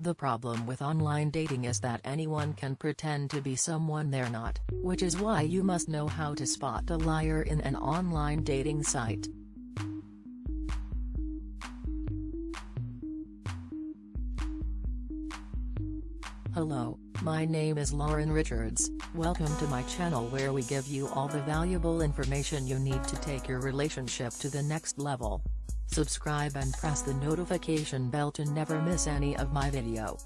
The problem with online dating is that anyone can pretend to be someone they're not, which is why you must know how to spot a liar in an online dating site. Hello, my name is Lauren Richards, welcome to my channel where we give you all the valuable information you need to take your relationship to the next level. Subscribe and press the notification bell to never miss any of my video.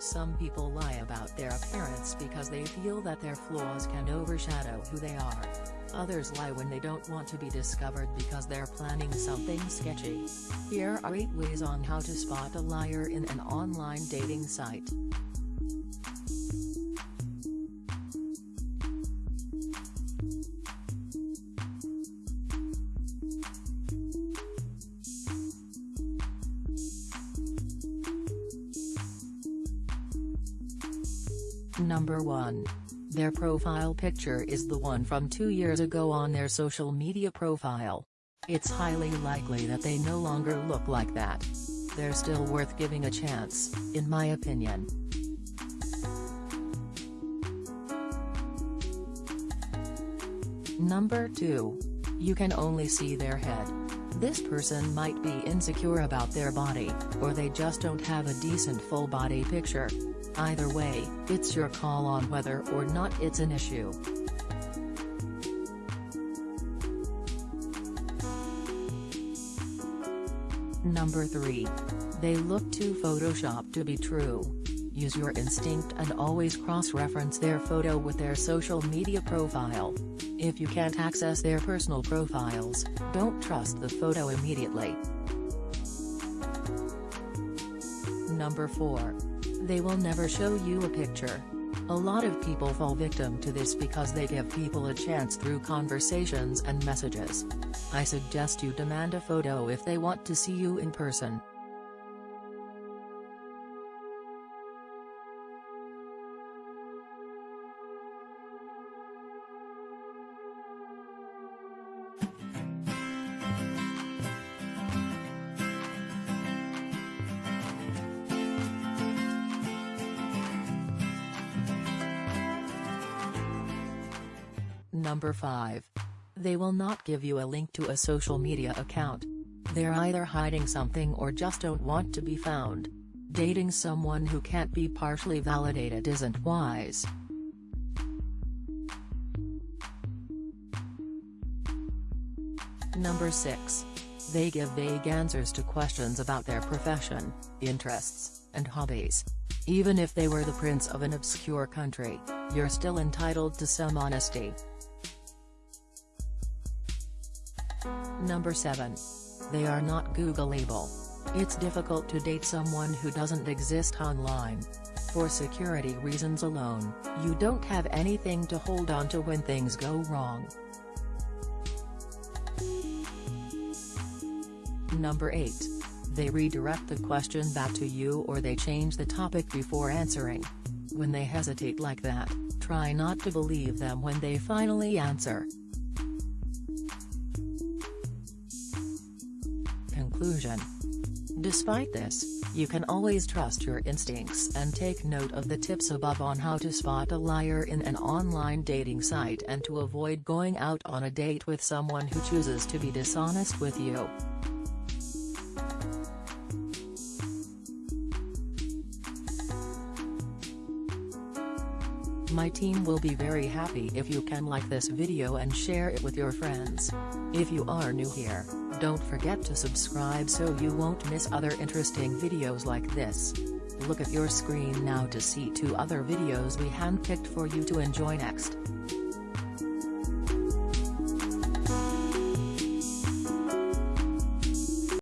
Some people lie about their appearance because they feel that their flaws can overshadow who they are. Others lie when they don't want to be discovered because they're planning something sketchy. Here are 8 ways on how to spot a liar in an online dating site. Number 1. Their profile picture is the one from two years ago on their social media profile. It's highly likely that they no longer look like that. They're still worth giving a chance, in my opinion. Number 2. You can only see their head. This person might be insecure about their body, or they just don't have a decent full body picture. Either way, it's your call on whether or not it's an issue. Number 3. They look too photoshopped to be true. Use your instinct and always cross-reference their photo with their social media profile. If you can't access their personal profiles, don't trust the photo immediately. Number 4. They will never show you a picture. A lot of people fall victim to this because they give people a chance through conversations and messages. I suggest you demand a photo if they want to see you in person. Number 5. They will not give you a link to a social media account. They're either hiding something or just don't want to be found. Dating someone who can't be partially validated isn't wise. Number 6. They give vague answers to questions about their profession, interests, and hobbies. Even if they were the prince of an obscure country, you're still entitled to some honesty. Number 7. They are not Googleable. It's difficult to date someone who doesn't exist online. For security reasons alone, you don't have anything to hold on to when things go wrong. Number 8. They redirect the question back to you or they change the topic before answering. When they hesitate like that, try not to believe them when they finally answer. Conclusion. Despite this, you can always trust your instincts and take note of the tips above on how to spot a liar in an online dating site and to avoid going out on a date with someone who chooses to be dishonest with you. My team will be very happy if you can like this video and share it with your friends. If you are new here, don't forget to subscribe so you won't miss other interesting videos like this. Look at your screen now to see two other videos we handpicked for you to enjoy next.